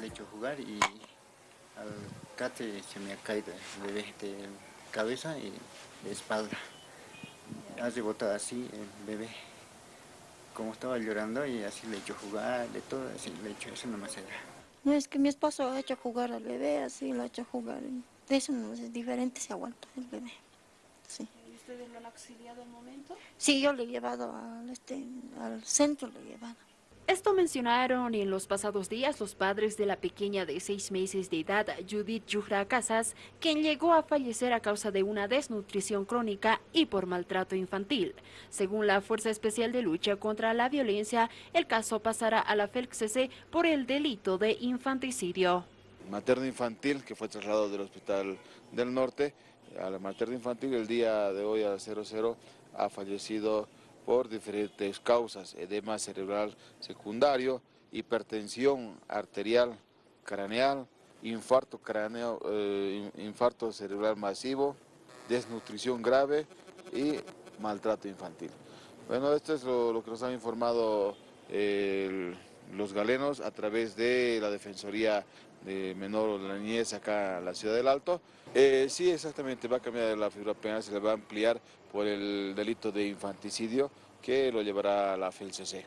le he hecho jugar y al cate se me ha caído el bebé de cabeza y de espalda. Ha rebotado así el bebé. Como estaba llorando y así le he hecho jugar, de todo, así le he hecho, eso nomás era. No, es que mi esposo ha hecho jugar al bebé, así lo ha hecho jugar. De eso no es diferente, se aguanta el bebé. Sí. ¿Y ustedes lo han auxiliado al momento? Sí, yo le he llevado al, este, al centro, le he llevado. Esto mencionaron en los pasados días los padres de la pequeña de seis meses de edad, Judith Yujra Casas, quien llegó a fallecer a causa de una desnutrición crónica y por maltrato infantil. Según la Fuerza Especial de Lucha contra la Violencia, el caso pasará a la FELCC por el delito de infanticidio. Materno infantil, que fue trasladado del Hospital del Norte, a la materno infantil el día de hoy a 00 ha fallecido por diferentes causas, edema cerebral secundario, hipertensión arterial craneal, infarto, craneo, eh, infarto cerebral masivo, desnutrición grave y maltrato infantil. Bueno, esto es lo, que nos han informado los galenos a través de la Defensoría de Menor o de la Niñez acá en la Ciudad del Alto. Eh, sí, exactamente, va a cambiar la figura penal, se le va a ampliar por el delito de infanticidio que lo llevará a la FELCC.